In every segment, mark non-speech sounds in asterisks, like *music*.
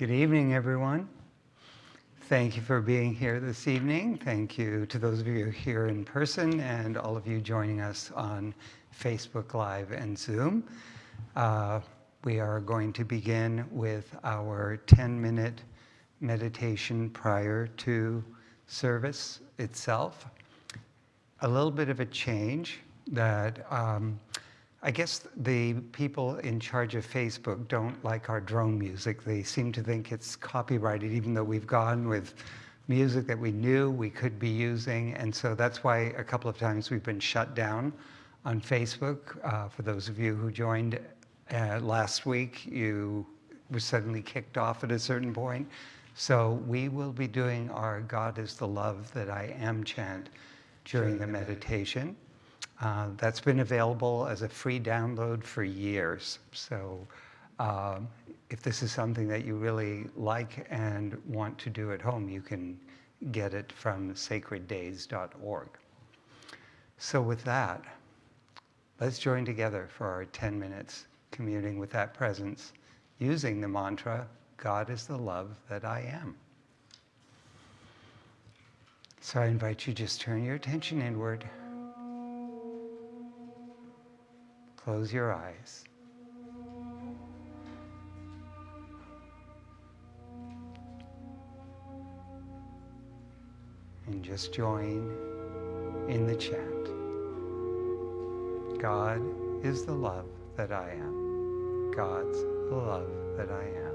Good evening, everyone. Thank you for being here this evening. Thank you to those of you here in person and all of you joining us on Facebook Live and Zoom. Uh, we are going to begin with our 10-minute meditation prior to service itself. A little bit of a change that um, I guess the people in charge of Facebook don't like our drone music. They seem to think it's copyrighted, even though we've gone with music that we knew we could be using. And so that's why a couple of times we've been shut down on Facebook. Uh, for those of you who joined uh, last week, you were suddenly kicked off at a certain point. So we will be doing our God is the love that I am chant during the meditation. Uh, that's been available as a free download for years. So um, if this is something that you really like and want to do at home, you can get it from sacreddays.org. So with that, let's join together for our 10 minutes communing with that presence using the mantra, God is the love that I am. So I invite you just turn your attention inward. Close your eyes. And just join in the chant. God is the love that I am. God's the love that I am.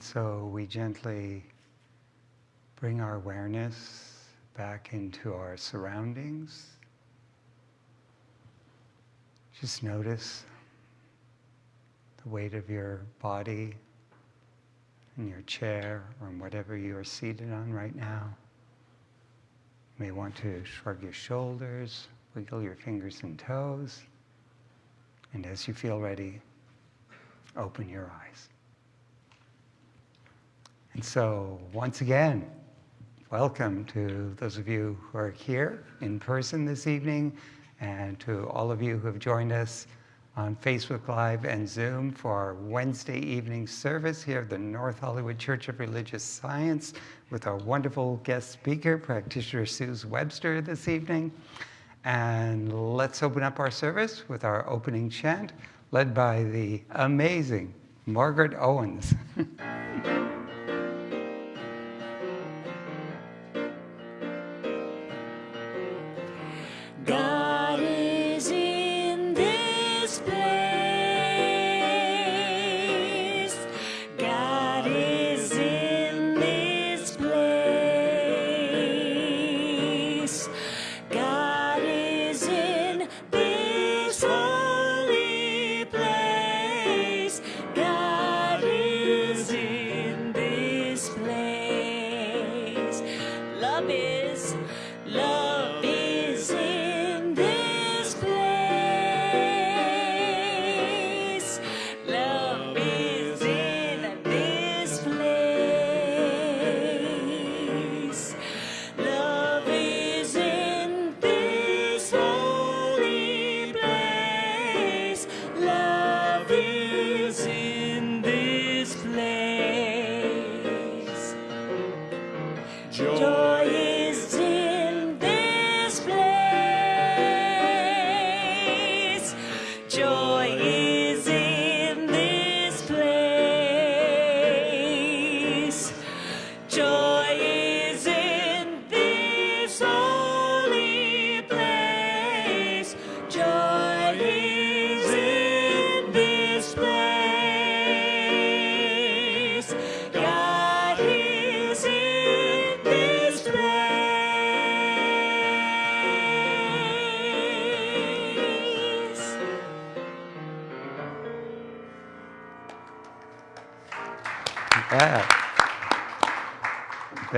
And so we gently bring our awareness back into our surroundings. Just notice the weight of your body in your chair or in whatever you are seated on right now. You may want to shrug your shoulders, wiggle your fingers and toes, and as you feel ready, open your eyes. And so, once again, welcome to those of you who are here in person this evening, and to all of you who have joined us on Facebook Live and Zoom for our Wednesday evening service here at the North Hollywood Church of Religious Science with our wonderful guest speaker, practitioner Suze Webster this evening. And let's open up our service with our opening chant led by the amazing Margaret Owens. *laughs*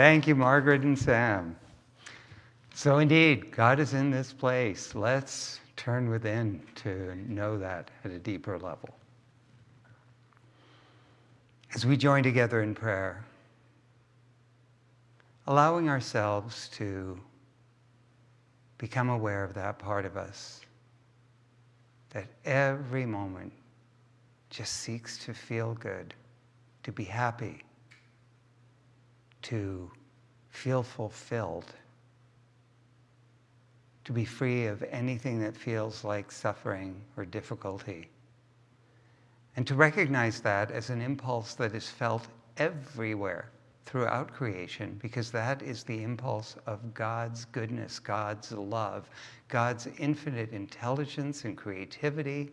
Thank you, Margaret and Sam. So, indeed, God is in this place. Let's turn within to know that at a deeper level. As we join together in prayer, allowing ourselves to become aware of that part of us that every moment just seeks to feel good, to be happy, to feel fulfilled, to be free of anything that feels like suffering or difficulty. And to recognize that as an impulse that is felt everywhere throughout creation, because that is the impulse of God's goodness, God's love, God's infinite intelligence and creativity,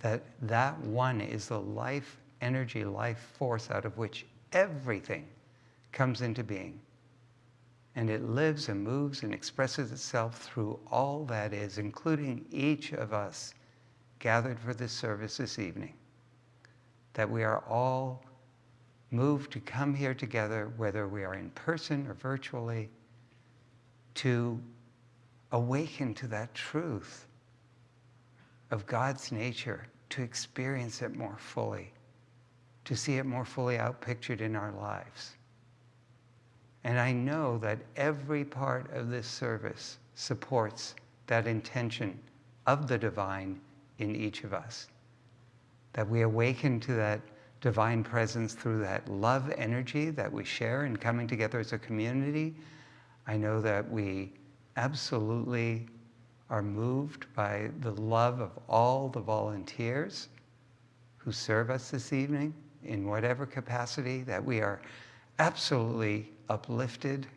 that that one is the life energy, life force out of which everything comes into being. And it lives and moves and expresses itself through all that is, including each of us gathered for this service this evening. That we are all moved to come here together, whether we are in person or virtually, to awaken to that truth of God's nature, to experience it more fully, to see it more fully outpictured in our lives. And I know that every part of this service supports that intention of the divine in each of us. That we awaken to that divine presence through that love energy that we share in coming together as a community. I know that we absolutely are moved by the love of all the volunteers who serve us this evening in whatever capacity, that we are absolutely uplifted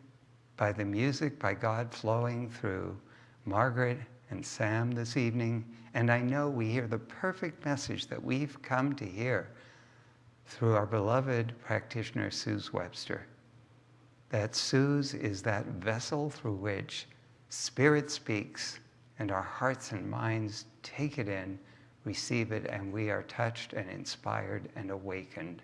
by the music, by God flowing through Margaret and Sam this evening. And I know we hear the perfect message that we've come to hear through our beloved practitioner, Suze Webster. That Suze is that vessel through which Spirit speaks and our hearts and minds take it in, receive it, and we are touched and inspired and awakened.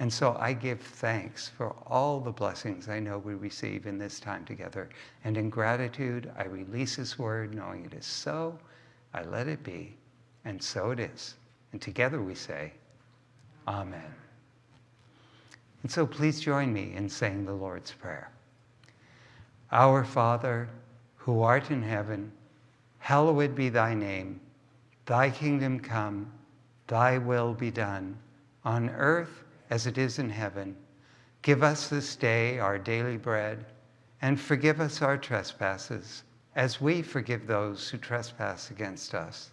And so I give thanks for all the blessings I know we receive in this time together. And in gratitude, I release His word, knowing it is so. I let it be, and so it is. And together we say, Amen. And so please join me in saying the Lord's Prayer. Our Father, who art in heaven, hallowed be thy name. Thy kingdom come, thy will be done, on earth as it is in heaven. Give us this day our daily bread, and forgive us our trespasses, as we forgive those who trespass against us.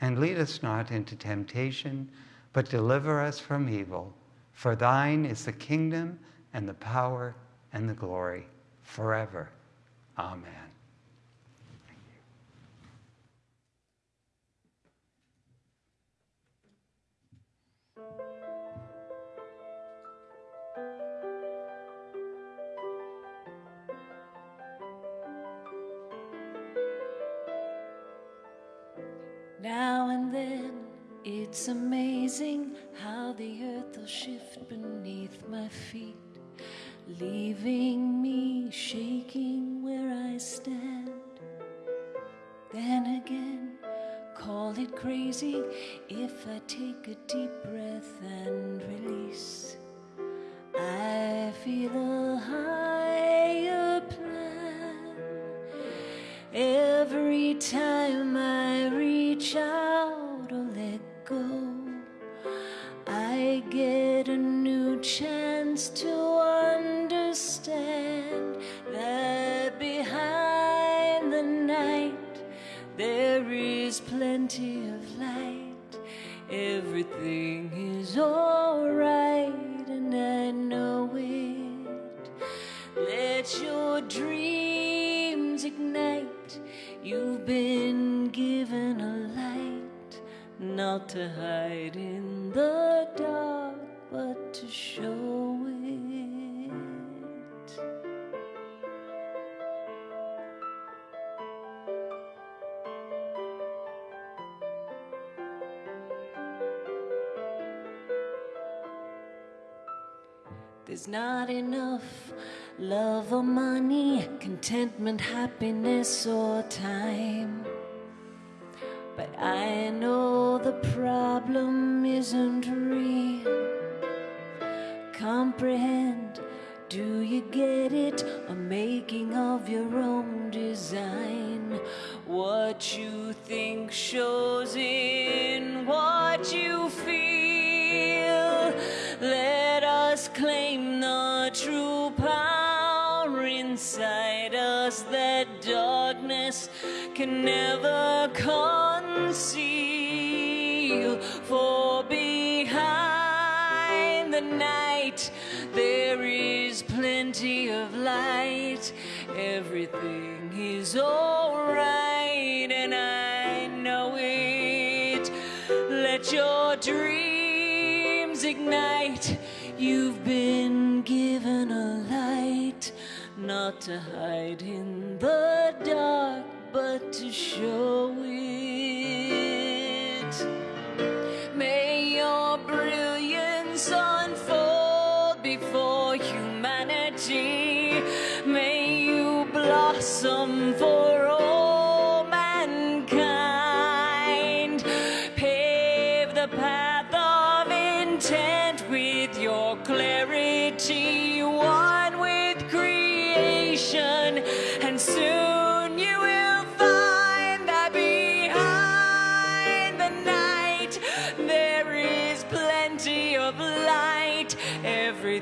And lead us not into temptation, but deliver us from evil. For thine is the kingdom, and the power, and the glory, forever. Amen. Now and then, it's amazing how the earth will shift beneath my feet, leaving me shaking where I stand. Then again, call it crazy if I take a deep breath and release. I feel a higher plan every time I reach out or let go. I get a new chance to understand that behind the night there is plenty of light. Everything is alright, and I know it. Let your dreams ignite. You've been given not to hide in the dark, but to show it. There's not enough love or money, contentment, happiness, or time. But I know the problem isn't real. Comprehend, do you get it? A making of your own design. What you think shows in what you feel. Let us claim the true power inside us that darkness can never conceal. For behind the night there is plenty of light. Everything is alright, and I know it. Let your dreams ignite. You've been given a light, not to hide in the dark, but to show it. Brilliance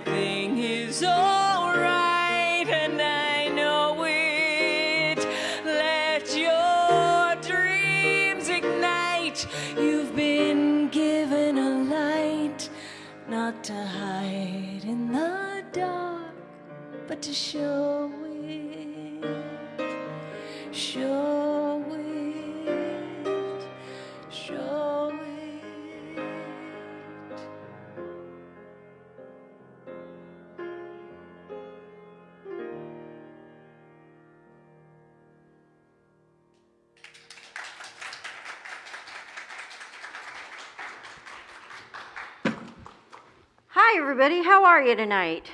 Everything is alright, and I know it. Let your dreams ignite. You've been given a light, not to hide in the dark, but to show everybody. How are you tonight?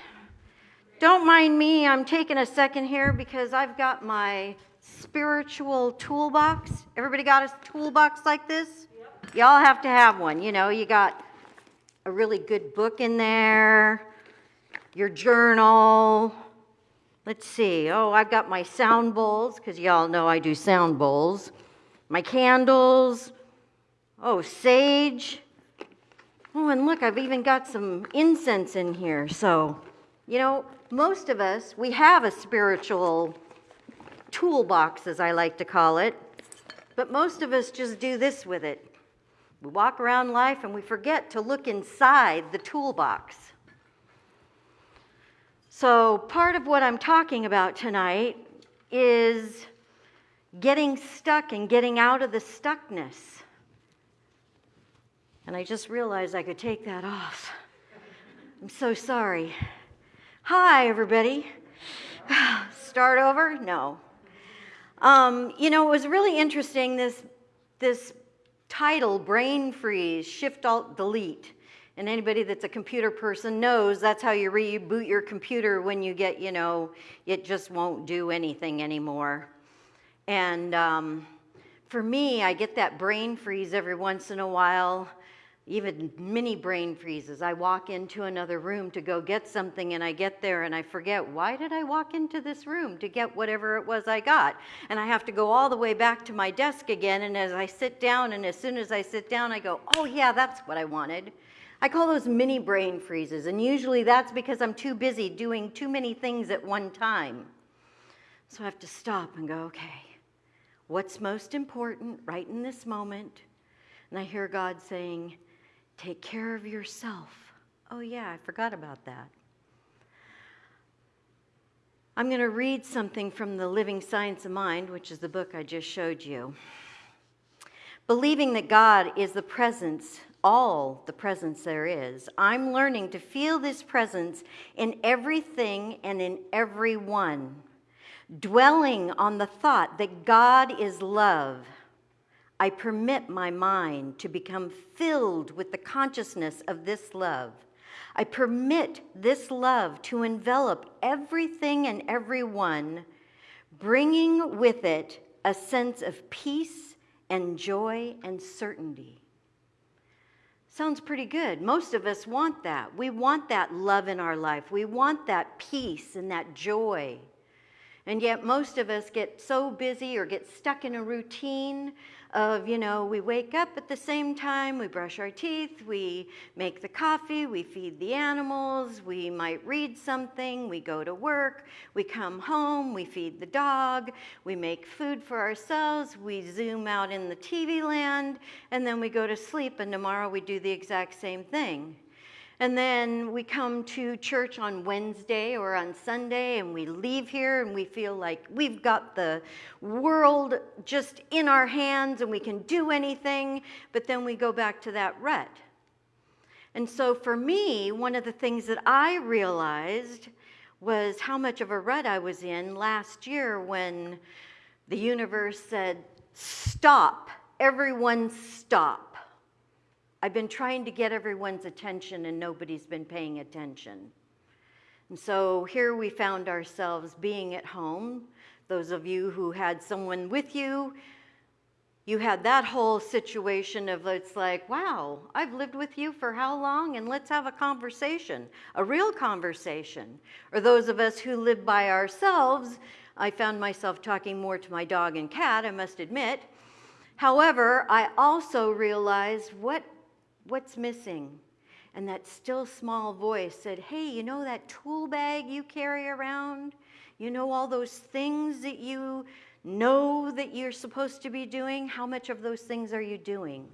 Don't mind me. I'm taking a second here because I've got my spiritual toolbox. Everybody got a toolbox like this? Yep. Y'all have to have one. You know, you got a really good book in there, your journal. Let's see. Oh, I've got my sound bowls because y'all know I do sound bowls. My candles. Oh, sage. Oh, and look, I've even got some incense in here. So, you know, most of us, we have a spiritual toolbox, as I like to call it, but most of us just do this with it. We walk around life and we forget to look inside the toolbox. So, part of what I'm talking about tonight is getting stuck and getting out of the stuckness. And I just realized I could take that off. I'm so sorry. Hi, everybody. *sighs* Start over? No. Um, you know, it was really interesting this, this title, Brain Freeze, Shift Alt Delete. And anybody that's a computer person knows that's how you reboot your computer when you get, you know, it just won't do anything anymore. And um, for me, I get that brain freeze every once in a while even mini brain freezes. I walk into another room to go get something and I get there and I forget, why did I walk into this room to get whatever it was I got? And I have to go all the way back to my desk again. And as I sit down, and as soon as I sit down, I go, oh, yeah, that's what I wanted. I call those mini brain freezes. And usually that's because I'm too busy doing too many things at one time. So I have to stop and go, okay, what's most important right in this moment? And I hear God saying, Take care of yourself. Oh, yeah, I forgot about that. I'm going to read something from the Living Science of Mind, which is the book I just showed you. Believing that God is the presence, all the presence there is, I'm learning to feel this presence in everything and in everyone. Dwelling on the thought that God is love I permit my mind to become filled with the consciousness of this love. I permit this love to envelop everything and everyone, bringing with it a sense of peace and joy and certainty. Sounds pretty good. Most of us want that. We want that love in our life. We want that peace and that joy. And yet, most of us get so busy or get stuck in a routine of, you know, we wake up at the same time, we brush our teeth, we make the coffee, we feed the animals, we might read something, we go to work, we come home, we feed the dog, we make food for ourselves, we zoom out in the TV land, and then we go to sleep, and tomorrow we do the exact same thing. And then we come to church on Wednesday or on Sunday and we leave here and we feel like we've got the world just in our hands and we can do anything, but then we go back to that rut. And so for me, one of the things that I realized was how much of a rut I was in last year when the universe said, Stop, everyone stop. I've been trying to get everyone's attention and nobody's been paying attention. And so here we found ourselves being at home. Those of you who had someone with you, you had that whole situation of it's like, wow, I've lived with you for how long? And let's have a conversation, a real conversation. Or those of us who live by ourselves, I found myself talking more to my dog and cat, I must admit. However, I also realized what What's missing? And that still small voice said, Hey, you know that tool bag you carry around? You know all those things that you know that you're supposed to be doing? How much of those things are you doing?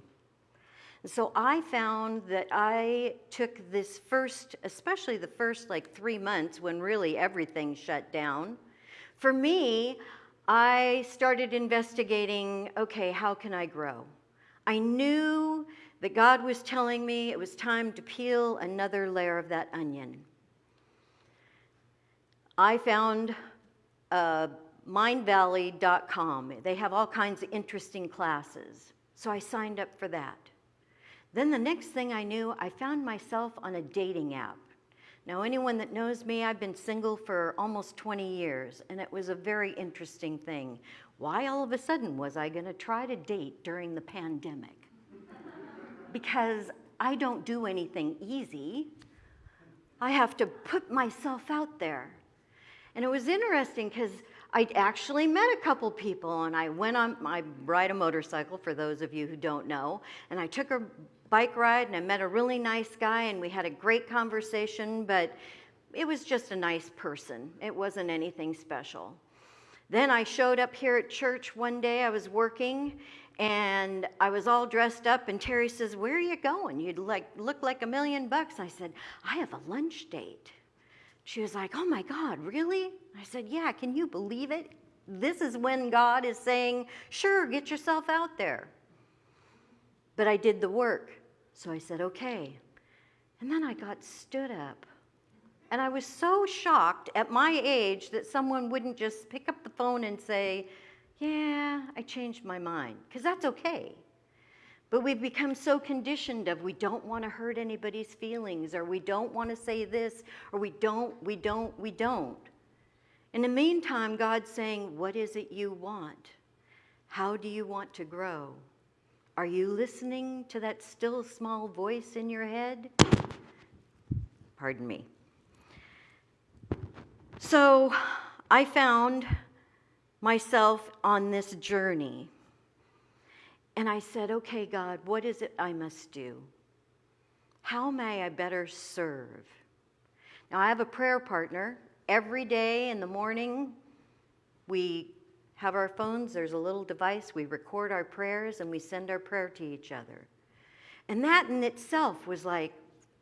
And so I found that I took this first, especially the first like three months when really everything shut down. For me, I started investigating okay, how can I grow? I knew that God was telling me it was time to peel another layer of that onion. I found uh, mindvalley.com. They have all kinds of interesting classes. So I signed up for that. Then the next thing I knew, I found myself on a dating app. Now, anyone that knows me, I've been single for almost 20 years, and it was a very interesting thing. Why all of a sudden was I going to try to date during the pandemic? Because I don't do anything easy. I have to put myself out there. And it was interesting because I actually met a couple people and I went on, I ride a motorcycle for those of you who don't know, and I took a bike ride and I met a really nice guy and we had a great conversation, but it was just a nice person. It wasn't anything special. Then I showed up here at church one day, I was working and I was all dressed up and Terry says, "Where are you going? You'd like look like a million bucks." I said, "I have a lunch date." She was like, "Oh my god, really?" I said, "Yeah, can you believe it? This is when God is saying, "Sure, get yourself out there." But I did the work. So I said, "Okay." And then I got stood up. And I was so shocked at my age that someone wouldn't just pick up the phone and say, yeah, I changed my mind, because that's okay. But we've become so conditioned of we don't want to hurt anybody's feelings, or we don't want to say this, or we don't, we don't, we don't. In the meantime, God's saying, What is it you want? How do you want to grow? Are you listening to that still small voice in your head? Pardon me. So I found myself on this journey. And I said, okay, God, what is it I must do? How may I better serve? Now, I have a prayer partner. Every day in the morning, we have our phones, there's a little device, we record our prayers, and we send our prayer to each other. And that in itself was like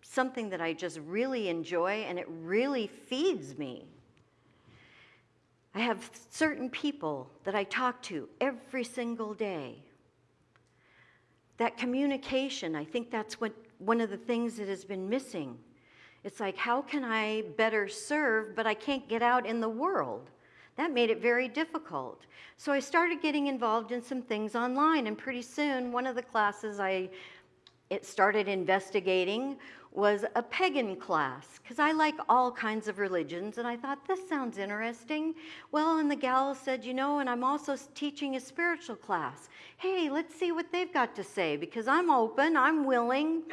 something that I just really enjoy, and it really feeds me. I have certain people that I talk to every single day. That communication, I think that's what one of the things that has been missing. It's like, how can I better serve, but I can't get out in the world? That made it very difficult. So I started getting involved in some things online, and pretty soon, one of the classes I it started investigating was a pagan class because I like all kinds of religions and I thought this sounds interesting. Well, and the gal said, you know, and I'm also teaching a spiritual class. Hey, let's see what they've got to say because I'm open, I'm willing.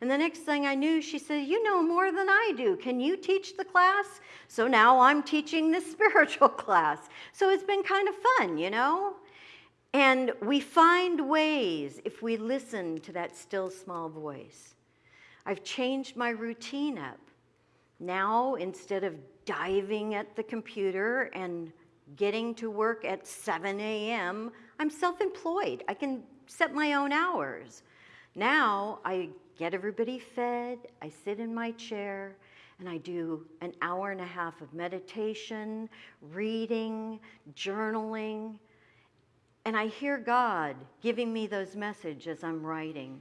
And the next thing I knew, she said, You know more than I do. Can you teach the class? So now I'm teaching the *laughs* spiritual class. So it's been kind of fun, you know? And we find ways if we listen to that still small voice. I've changed my routine up. Now, instead of diving at the computer and getting to work at 7 a.m., I'm self employed. I can set my own hours. Now, I get everybody fed, I sit in my chair, and I do an hour and a half of meditation, reading, journaling, and I hear God giving me those messages as I'm writing.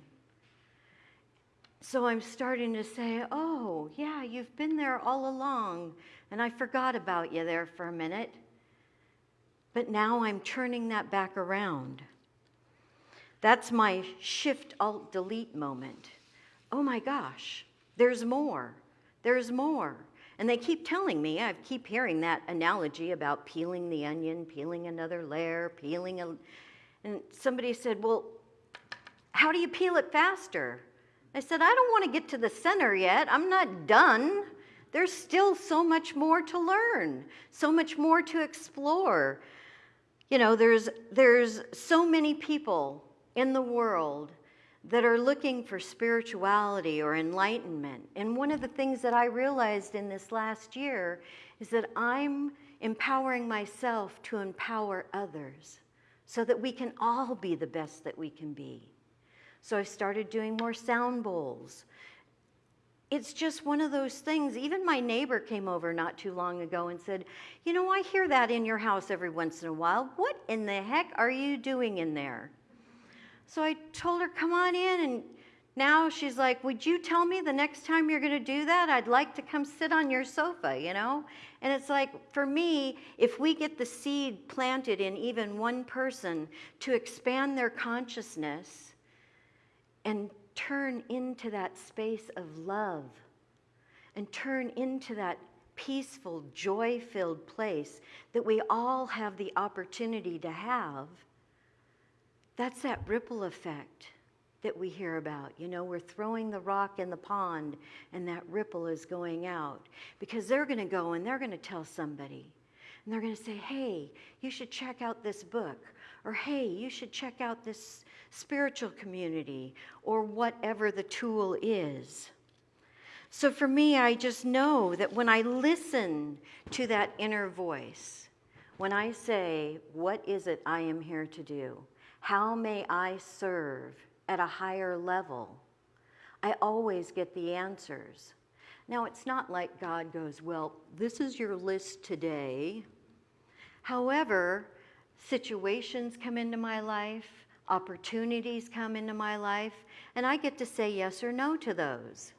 So I'm starting to say, oh, yeah, you've been there all along, and I forgot about you there for a minute. But now I'm turning that back around. That's my shift alt delete moment. Oh my gosh, there's more. There's more. And they keep telling me, I keep hearing that analogy about peeling the onion, peeling another layer, peeling a. And somebody said, Well, how do you peel it faster? I said, I don't want to get to the center yet. I'm not done. There's still so much more to learn, so much more to explore. You know, there's, there's so many people in the world that are looking for spirituality or enlightenment. And one of the things that I realized in this last year is that I'm empowering myself to empower others so that we can all be the best that we can be. So I started doing more sound bowls. It's just one of those things. Even my neighbor came over not too long ago and said, You know, I hear that in your house every once in a while. What in the heck are you doing in there? So I told her, Come on in. And now she's like, Would you tell me the next time you're going to do that? I'd like to come sit on your sofa, you know? And it's like, for me, if we get the seed planted in even one person to expand their consciousness, and turn into that space of love and turn into that peaceful, joy filled place that we all have the opportunity to have, that's that ripple effect that we hear about. You know, we're throwing the rock in the pond and that ripple is going out because they're going to go and they're going to tell somebody. And they're going to say, hey, you should check out this book. Or hey, you should check out this spiritual community or whatever the tool is. So for me, I just know that when I listen to that inner voice, when I say, What is it I am here to do? How may I serve at a higher level? I always get the answers. Now, it's not like God goes, Well, this is your list today. However, situations come into my life, opportunities come into my life, and I get to say yes or no to those.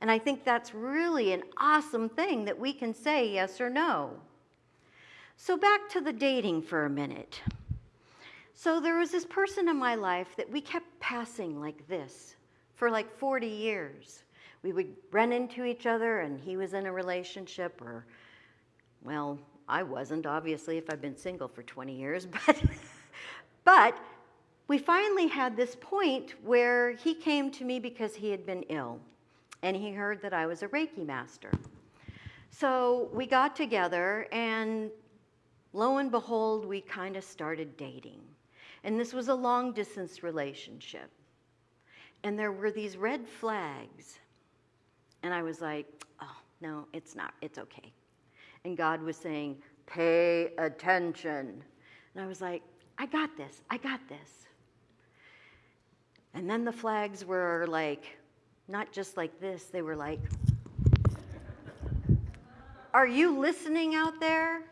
And I think that's really an awesome thing that we can say yes or no. So, back to the dating for a minute. So, there was this person in my life that we kept passing like this for like 40 years. We would run into each other, and he was in a relationship, or, well, I wasn't, obviously, if I've been single for 20 years, *laughs* but, but we finally had this point where he came to me because he had been ill and he heard that I was a Reiki master. So we got together, and lo and behold, we kind of started dating. And this was a long distance relationship. And there were these red flags. And I was like, oh, no, it's not, it's okay. And God was saying, pay attention. And I was like, I got this, I got this. And then the flags were like, not just like this, they were like, Are you listening out there?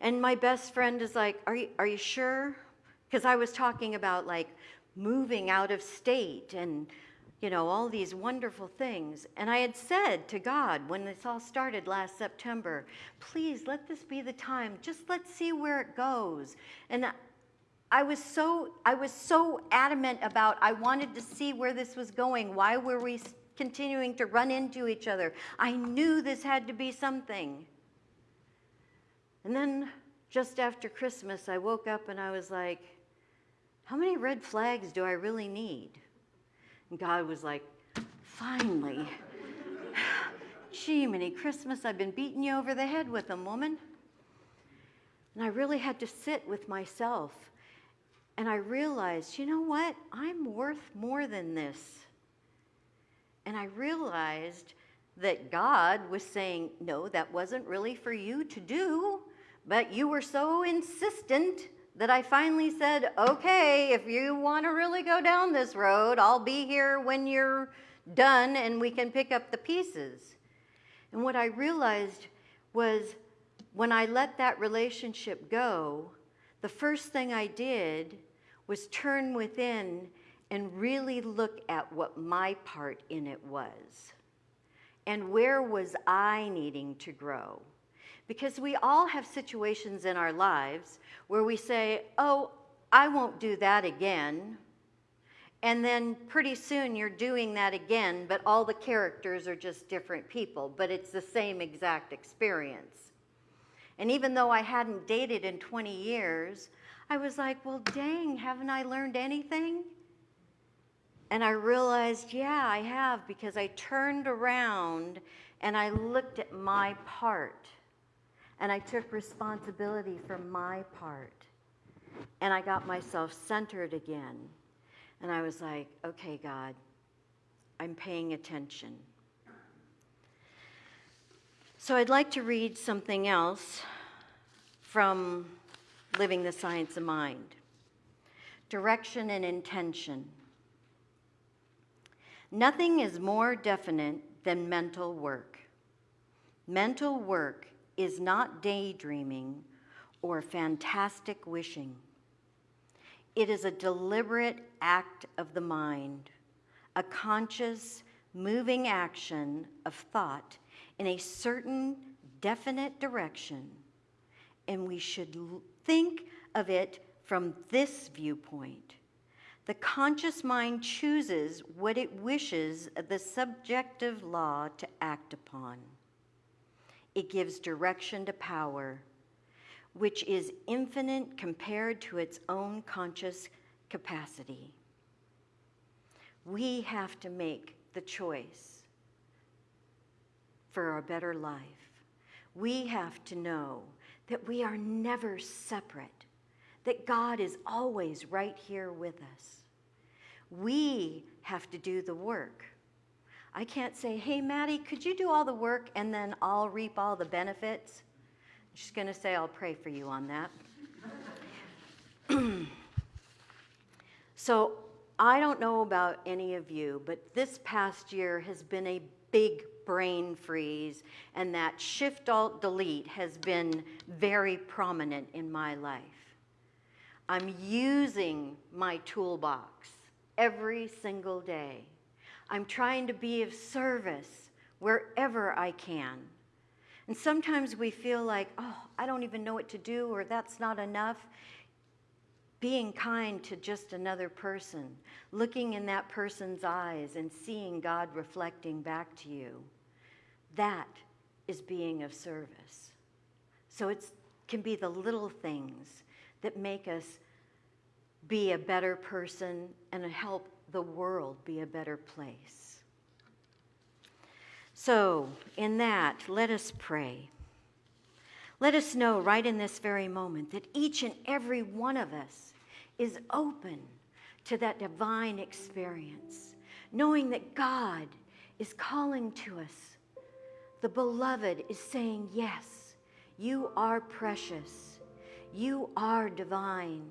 And my best friend is like, Are you, are you sure? Because I was talking about like moving out of state and, you know, all these wonderful things. And I had said to God when this all started last September, please let this be the time. Just let's see where it goes. And I was so I was so adamant about I wanted to see where this was going. Why were we continuing to run into each other. I knew this had to be something. And then just after Christmas, I woke up and I was like, how many red flags do I really need? And God was like, finally. *sighs* Gee, many Christmas, I've been beating you over the head with them, woman. And I really had to sit with myself. And I realized, you know what? I'm worth more than this. And I realized that God was saying, No, that wasn't really for you to do, but you were so insistent that I finally said, Okay, if you want to really go down this road, I'll be here when you're done and we can pick up the pieces. And what I realized was when I let that relationship go, the first thing I did was turn within and really look at what my part in it was. And where was I needing to grow? Because we all have situations in our lives where we say, Oh, I won't do that again. And then pretty soon you're doing that again, but all the characters are just different people, but it's the same exact experience. And even though I hadn't dated in 20 years, I was like, well, dang, haven't I learned anything? And I realized, yeah, I have, because I turned around and I looked at my part. And I took responsibility for my part. And I got myself centered again. And I was like, okay, God, I'm paying attention. So I'd like to read something else from Living the Science of Mind Direction and Intention. Nothing is more definite than mental work. Mental work is not daydreaming or fantastic wishing. It is a deliberate act of the mind, a conscious, moving action of thought in a certain definite direction. And we should think of it from this viewpoint The conscious mind chooses what it wishes the subjective law to act upon. It gives direction to power, which is infinite compared to its own conscious capacity. We have to make the choice for a better life. We have to know that we are never separate, that God is always right here with us. We have to do the work. I can't say, hey, Maddie, could you do all the work and then I'll reap all the benefits? I'm just going to say, I'll pray for you on that. *clears throat* so I don't know about any of you, but this past year has been a big brain freeze, and that shift alt delete has been very prominent in my life. I'm using my toolbox every single day. I'm trying to be of service wherever I can. And sometimes we feel like, oh, I don't even know what to do, or that's not enough. Being kind to just another person, looking in that person's eyes and seeing God reflecting back to you, that is being of service. So it can be the little things that make us be a better person and help the world be a better place. So, in that, let us pray. Let us know right in this very moment that each and every one of us is open to that divine experience, knowing that God is calling to us. The beloved is saying, Yes, you are precious, you are divine,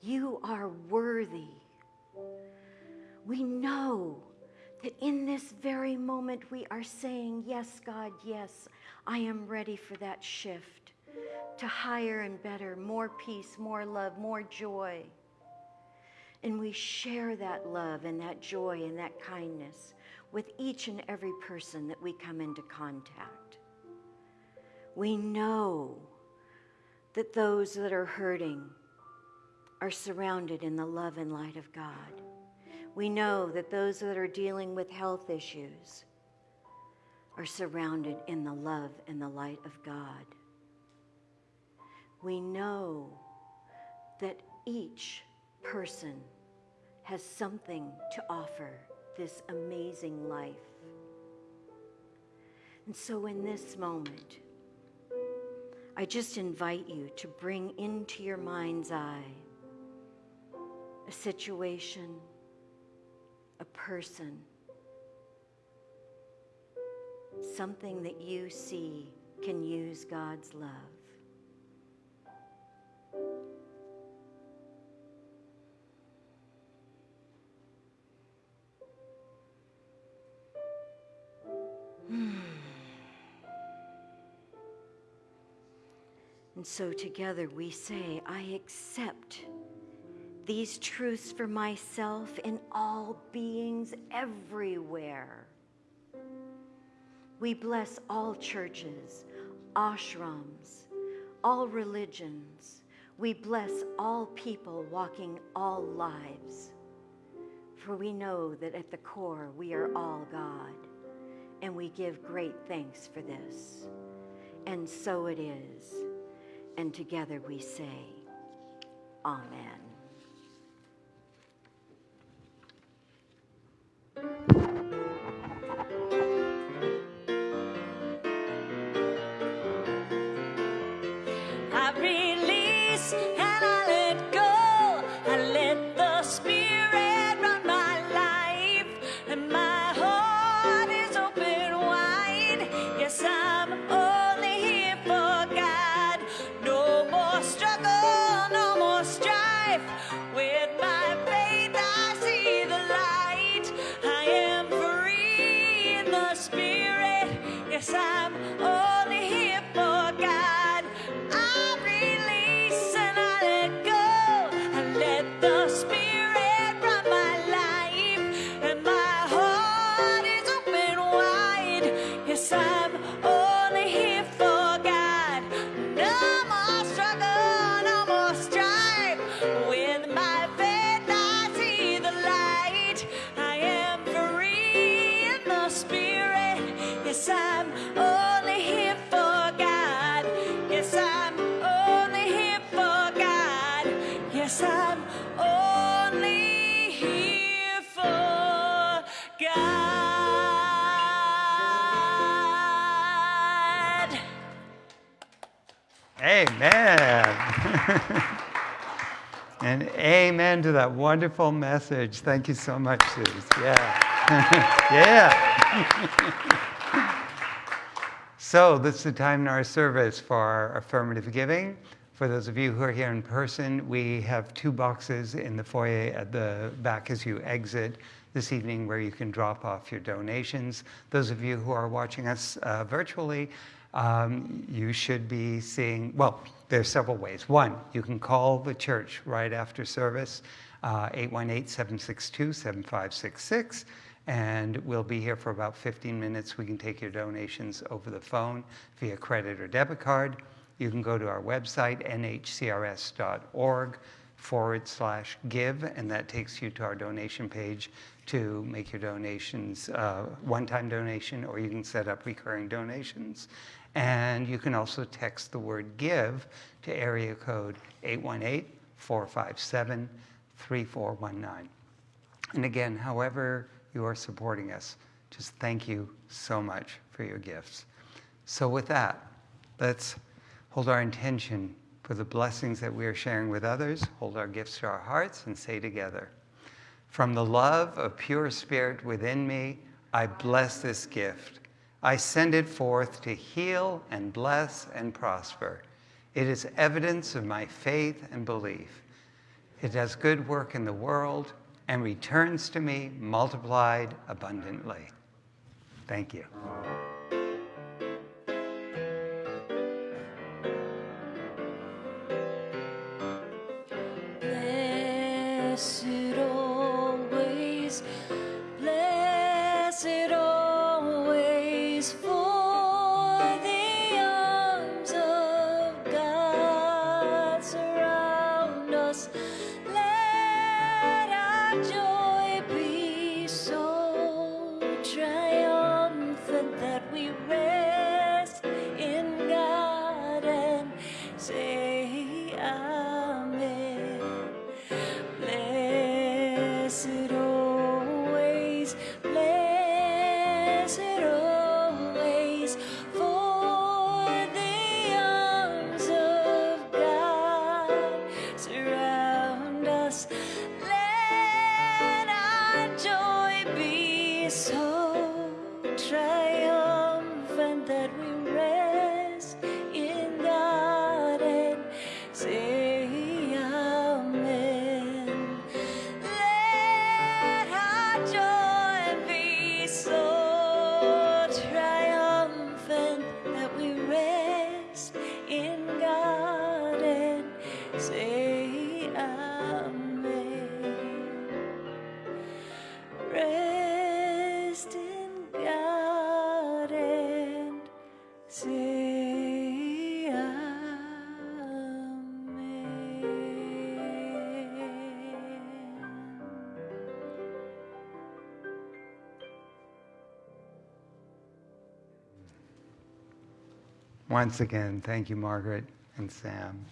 you are worthy. We know that in this very moment we are saying, Yes, God, yes, I am ready for that shift to higher and better, more peace, more love, more joy. And we share that love and that joy and that kindness with each and every person that we come into contact. We know that those that are hurting are surrounded in the love and light of God. We know that those that are dealing with health issues are surrounded in the love and the light of God. We know that each person has something to offer this amazing life. And so, in this moment, I just invite you to bring into your mind's eye a situation, a person, something that you see can use God's love. *sighs* And so together we say, I accept these truths for myself in all beings everywhere. We bless all churches, ashrams, all religions. We bless all people walking all lives. For we know that at the core we are all God, and we give great thanks for this. And so it is. And together we say, Amen. Amen. *laughs* and amen to that wonderful message. Thank you so much, Suze. Yeah. *laughs* yeah. *laughs* so, this is the time in our service for our affirmative giving. For those of you who are here in person, we have two boxes in the foyer at the back as you exit this evening where you can drop off your donations. Those of you who are watching us uh, virtually, um, you should be seeing, well, there's several ways. One, you can call the church right after service, 818-762-7566, uh, and we'll be here for about 15 minutes. We can take your donations over the phone via credit or debit card. You can go to our website, nhcrs.org forward slash give, and that takes you to our donation page to make your donations, uh, one-time donation, or you can set up recurring donations. And you can also text the word give to area code 818-457-3419. And again, however you are supporting us, just thank you so much for your gifts. So with that, let's hold our intention for the blessings that we are sharing with others, hold our gifts to our hearts, and say together, From the love of pure spirit within me, I bless this gift. I send it forth to heal and bless and prosper. It is evidence of my faith and belief. It does good work in the world and returns to me multiplied abundantly. Thank you. joy. Once again, thank you, Margaret and Sam.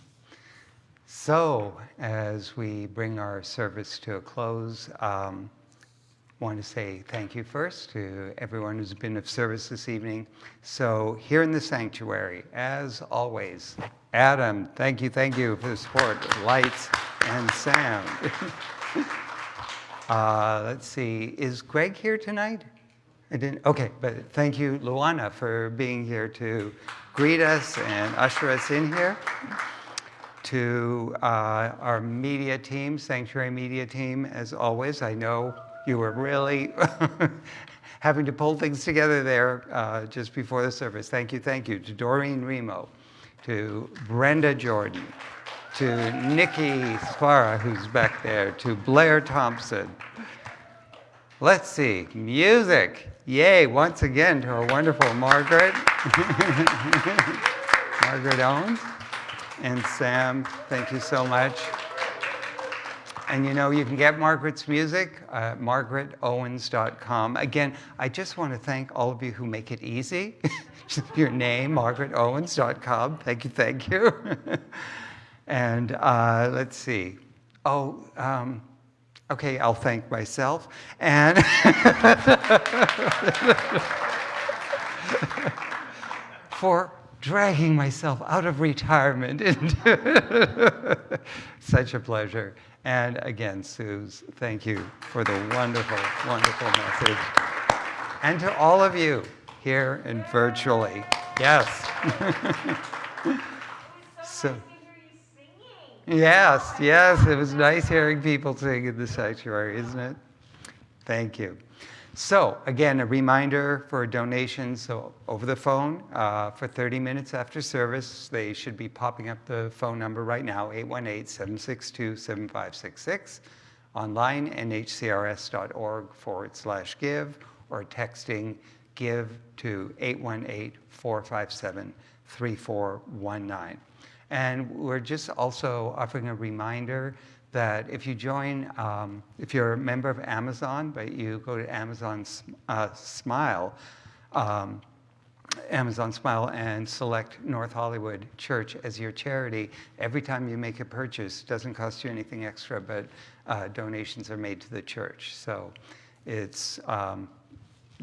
So, as we bring our service to a close, um, want to say thank you first to everyone who's been of service this evening. So here in the sanctuary, as always, Adam, thank you, thank you for the support, lights and sound. *laughs* uh, let's see, is Greg here tonight? Okay, but thank you, Luana, for being here to greet us and usher us in here. To uh, our media team, Sanctuary Media team, as always, I know you were really *laughs* having to pull things together there uh, just before the service. Thank you, thank you. To Doreen Remo, to Brenda Jordan, to Nikki Spara, who's back there, to Blair Thompson. Let's see, music. Yay, once again to our wonderful Margaret. *laughs* Margaret Owens. And Sam, thank you so much. And you know, you can get Margaret's music at margaretowens.com. Again, I just want to thank all of you who make it easy. *laughs* Your name, margaretowens.com. Thank you, thank you. *laughs* and uh, let's see. Oh, um, Okay, I'll thank myself. And *laughs* for dragging myself out of retirement into *laughs* such a pleasure. And again, Suze, thank you for the wonderful, wonderful message. And to all of you here and virtually. Yes. *laughs* so, yes, yes, it was nice hearing people sing in the sanctuary, isn't it? Thank you. So again, a reminder for donations so over the phone uh, for 30 minutes after service. They should be popping up the phone number right now, 818-762-7566. Online, nhcrs.org forward slash give, or texting give to 818-457-3419. And we're just also offering a reminder that if you join, um, if you're a member of Amazon, but you go to Amazon uh, Smile, um, Amazon Smile and select North Hollywood Church as your charity, every time you make a purchase, it doesn't cost you anything extra, but uh, donations are made to the church. So it's um,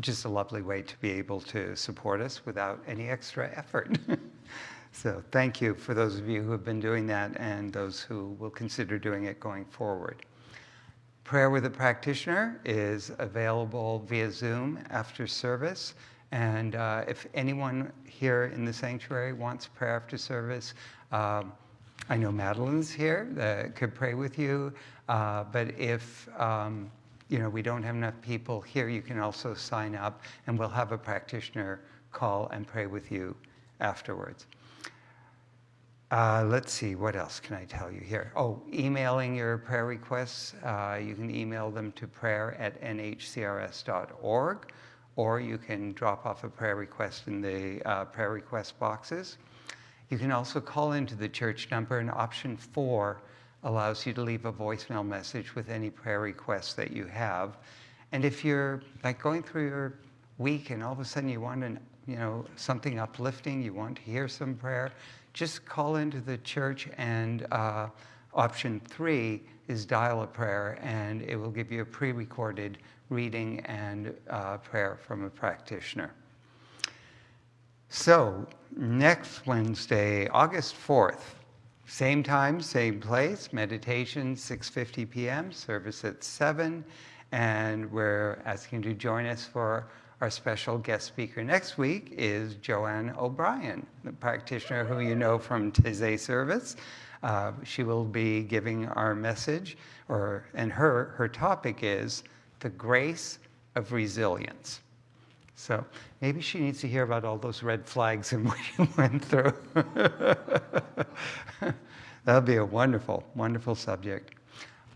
just a lovely way to be able to support us without any extra effort. *laughs* So thank you for those of you who have been doing that and those who will consider doing it going forward. Prayer with a practitioner is available via Zoom after service. And uh, if anyone here in the sanctuary wants prayer after service, um, I know Madeline's here that could pray with you. Uh, but if um, you know we don't have enough people here, you can also sign up, and we'll have a practitioner call and pray with you afterwards. Uh, let's see, what else can I tell you here? Oh, emailing your prayer requests. Uh, you can email them to prayer at nhcrs.org, or you can drop off a prayer request in the uh, prayer request boxes. You can also call into the church number, and option four allows you to leave a voicemail message with any prayer requests that you have. And if you're like going through your week and all of a sudden you want an, you know, something uplifting, you want to hear some prayer, just call into the church and uh, option three is dial a prayer and it will give you a pre-recorded reading and uh, prayer from a practitioner. So next Wednesday, August 4th, same time, same place, meditation, 6.50 p.m., service at 7, and we're asking you to join us for our special guest speaker next week is Joanne O'Brien, the practitioner who you know from Taizé service. Uh, she will be giving our message, or and her her topic is the grace of resilience. So maybe she needs to hear about all those red flags and *laughs* what you went through. *laughs* That'll be a wonderful, wonderful subject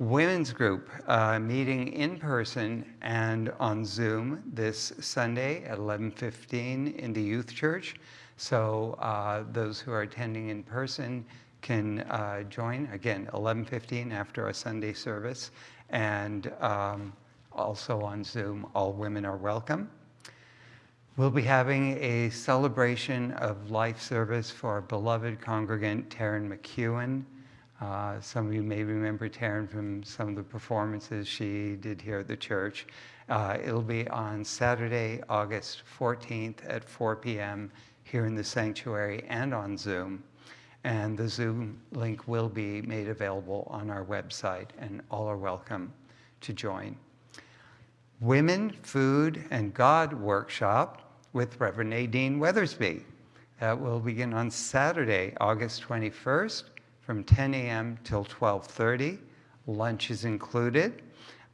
women's group uh, meeting in person and on Zoom this Sunday at 11:15 in the youth church. So uh, those who are attending in person can uh, join again 11:15 after our Sunday service, and um, also on Zoom. All women are welcome. We'll be having a celebration of life service for our beloved congregant Taryn McEwen. Uh, some of you may remember Taryn from some of the performances she did here at the church. Uh, it'll be on Saturday, August 14th at 4 p.m. here in the sanctuary and on Zoom. And the Zoom link will be made available on our website, and all are welcome to join. Women, Food, and God workshop with Reverend Nadine Weathersby. That will begin on Saturday, August 21st from 10 a.m. till 12.30. Lunch is included.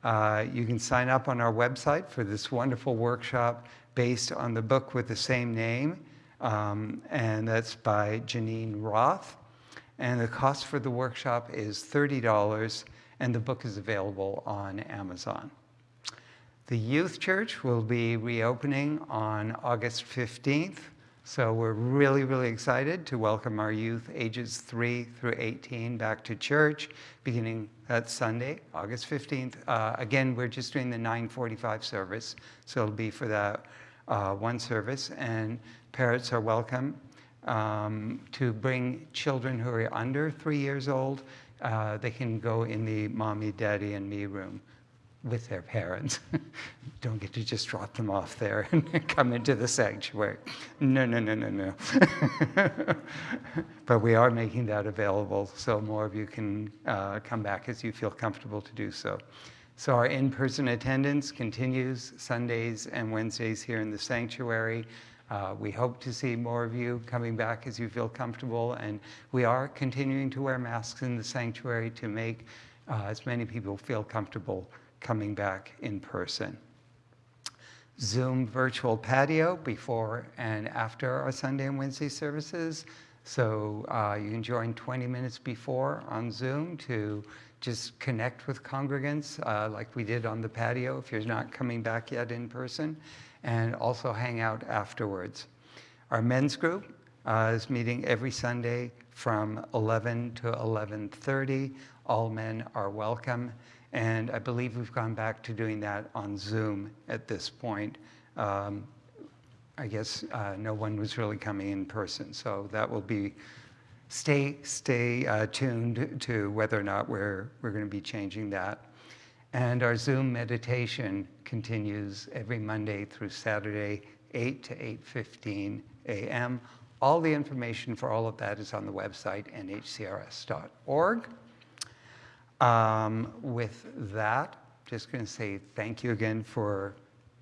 Uh, you can sign up on our website for this wonderful workshop based on the book with the same name, um, and that's by Geneen Roth. And the cost for the workshop is $30, and the book is available on Amazon. The Youth Church will be reopening on August 15th so we're really, really excited to welcome our youth ages 3 through 18 back to church beginning that Sunday, August 15th. Uh, again, we're just doing the 945 service, so it'll be for that uh, one service. And parents are welcome um, to bring children who are under three years old. Uh, they can go in the mommy, daddy, and me room with their parents. *laughs* Don't get to just drop them off there and *laughs* come into the sanctuary. No, no, no, no, no. *laughs* but we are making that available so more of you can uh, come back as you feel comfortable to do so. So our in-person attendance continues Sundays and Wednesdays here in the sanctuary. Uh, we hope to see more of you coming back as you feel comfortable, and we are continuing to wear masks in the sanctuary to make uh, as many people feel comfortable coming back in person. Zoom virtual patio before and after our Sunday and Wednesday services. So uh, you can join 20 minutes before on Zoom to just connect with congregants uh, like we did on the patio if you're not coming back yet in person and also hang out afterwards. Our men's group uh, is meeting every Sunday from 11 to 11.30. All men are welcome. And I believe we've gone back to doing that on Zoom at this point. Um, I guess uh, no one was really coming in person, so that will be, stay, stay uh, tuned to whether or not we're, we're going to be changing that. And our Zoom meditation continues every Monday through Saturday, 8 to 8.15 a.m. All the information for all of that is on the website, nhcrs.org. Um, with that, just going to say thank you again for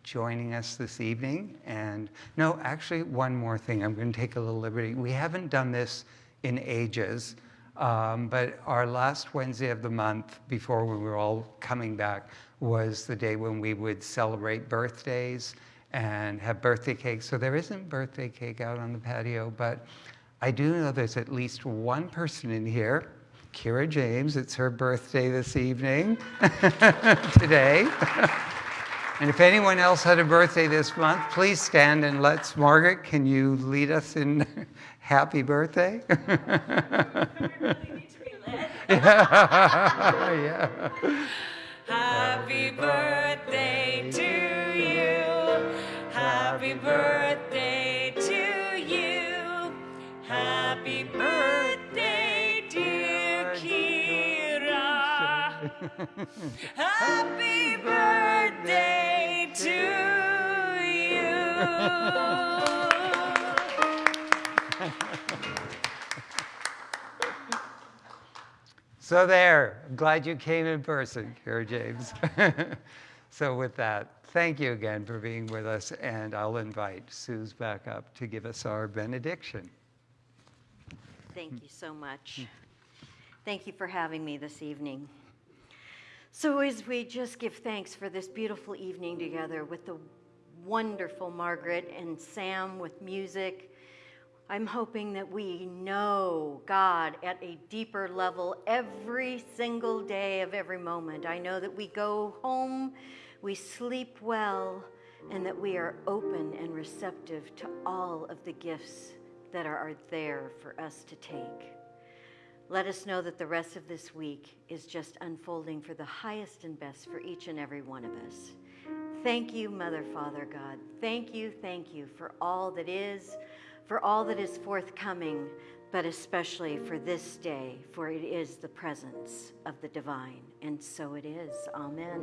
joining us this evening. And no, actually, one more thing. I'm going to take a little liberty. We haven't done this in ages, um, but our last Wednesday of the month, before we were all coming back, was the day when we would celebrate birthdays and have birthday cake. So there isn't birthday cake out on the patio, but I do know there's at least one person in here Kira James. It's her birthday this evening, *laughs* today. and if anyone else had a birthday this month, please stand and let's, Margaret, can you lead us in *laughs* happy birthday? yeah. *laughs* Happy birthday to you. Happy birthday Happy birthday to you. So there, I'm glad you came in person, Kara James. *laughs* so with that, thank you again for being with us, and I'll invite Suze back up to give us our benediction. Thank you so much. Thank you for having me this evening. So, as we just give thanks for this beautiful evening together with the wonderful Margaret and Sam with music, I'm hoping that we know God at a deeper level every single day of every moment. I know that we go home, we sleep well, and that we are open and receptive to all of the gifts that are, there for us to take. Let us know that the rest of this week is just unfolding for the highest and best for each and every one of us. Thank you, Mother, Father, God. Thank you, thank you for all that is, for all that is forthcoming, but especially for this day, for it is the presence of the divine. And so it is. Amen.